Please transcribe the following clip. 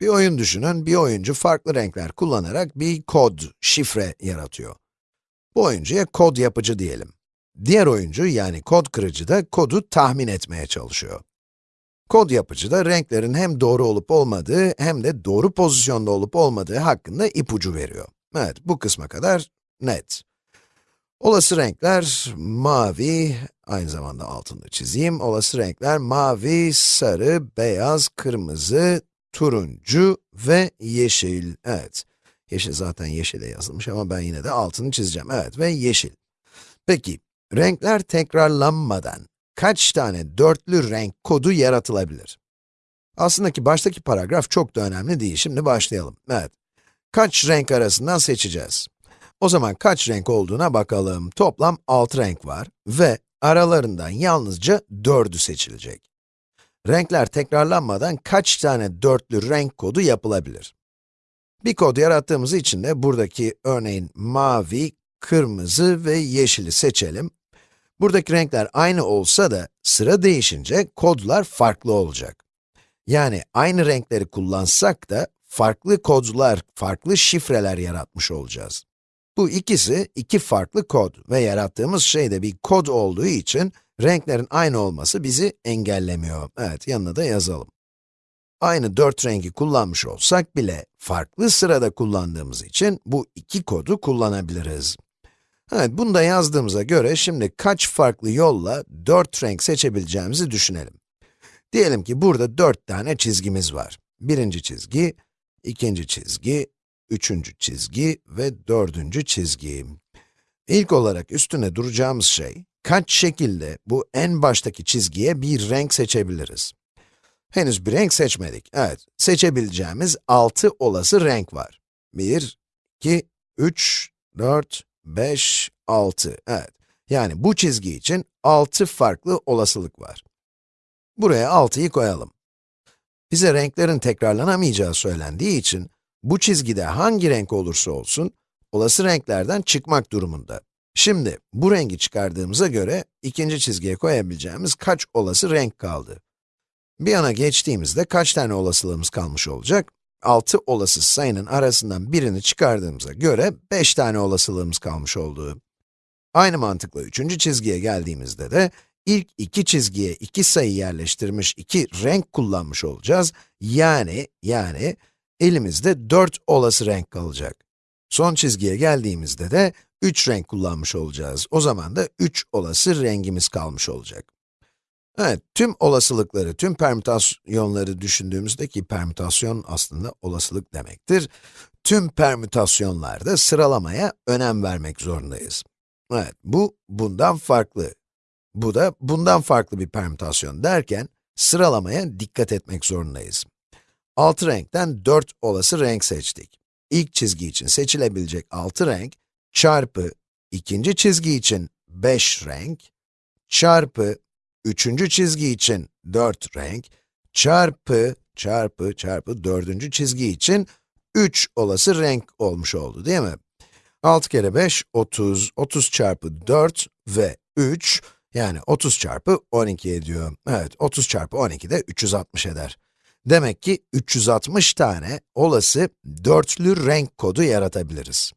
Bir oyun düşünün, bir oyuncu farklı renkler kullanarak bir kod, şifre yaratıyor. Bu oyuncuya kod yapıcı diyelim. Diğer oyuncu yani kod kırıcı da kodu tahmin etmeye çalışıyor. Kod yapıcı da renklerin hem doğru olup olmadığı hem de doğru pozisyonda olup olmadığı hakkında ipucu veriyor. Evet, bu kısma kadar net. Olası renkler mavi, aynı zamanda altını çizeyim. Olası renkler mavi, sarı, beyaz, kırmızı, turuncu ve yeşil. Evet, yeşil zaten yeşile yazılmış ama ben yine de altını çizeceğim. Evet ve yeşil. Peki, renkler tekrarlanmadan kaç tane dörtlü renk kodu yaratılabilir? Aslında ki baştaki paragraf çok da önemli değil. Şimdi başlayalım. Evet, kaç renk arasından seçeceğiz? O zaman kaç renk olduğuna bakalım. Toplam 6 renk var ve aralarından yalnızca 4'ü seçilecek. Renkler tekrarlanmadan kaç tane dörtlü renk kodu yapılabilir? Bir kod yarattığımız için de buradaki örneğin mavi, kırmızı ve yeşili seçelim. Buradaki renkler aynı olsa da sıra değişince kodlar farklı olacak. Yani aynı renkleri kullansak da farklı kodlar, farklı şifreler yaratmış olacağız. Bu ikisi iki farklı kod ve yarattığımız şey de bir kod olduğu için renklerin aynı olması bizi engellemiyor. Evet, yanına da yazalım. Aynı dört rengi kullanmış olsak bile farklı sırada kullandığımız için bu iki kodu kullanabiliriz. Evet, bunu da yazdığımıza göre şimdi kaç farklı yolla dört renk seçebileceğimizi düşünelim. Diyelim ki burada dört tane çizgimiz var. Birinci çizgi, ikinci çizgi, üçüncü çizgi ve dördüncü çizgi. İlk olarak üstüne duracağımız şey, kaç şekilde bu en baştaki çizgiye bir renk seçebiliriz? Henüz bir renk seçmedik. Evet, seçebileceğimiz 6 olası renk var. 1, 2, 3, 4, 5, 6. Evet, yani bu çizgi için 6 farklı olasılık var. Buraya 6'yı koyalım. Bize renklerin tekrarlanamayacağı söylendiği için, bu çizgide hangi renk olursa olsun, olası renklerden çıkmak durumunda. Şimdi, bu rengi çıkardığımıza göre, ikinci çizgiye koyabileceğimiz kaç olası renk kaldı? Bir yana geçtiğimizde kaç tane olasılığımız kalmış olacak? 6 olası sayının arasından birini çıkardığımıza göre 5 tane olasılığımız kalmış oldu. Aynı mantıkla üçüncü çizgiye geldiğimizde de ilk iki çizgiye iki sayı yerleştirmiş, iki renk kullanmış olacağız. Yani, yani elimizde 4 olası renk kalacak. Son çizgiye geldiğimizde de 3 renk kullanmış olacağız. O zaman da 3 olası rengimiz kalmış olacak. Evet, tüm olasılıkları, tüm permütasyonları düşündüğümüzde ki permütasyon aslında olasılık demektir. Tüm permütasyonlarda sıralamaya önem vermek zorundayız. Evet, bu bundan farklı. Bu da bundan farklı bir permütasyon derken sıralamaya dikkat etmek zorundayız. 6 renkten 4 olası renk seçtik. İlk çizgi için seçilebilecek 6 renk çarpı ikinci çizgi için 5 renk çarpı üçüncü çizgi için 4 renk çarpı çarpı çarpı dördüncü çizgi için 3 olası renk olmuş oldu değil mi? 6 kere 5, 30, 30 çarpı 4 ve 3, yani 30 çarpı 12 ediyor. Evet, 30 çarpı 12 de 360 eder. Demek ki 360 tane olası dörtlü renk kodu yaratabiliriz.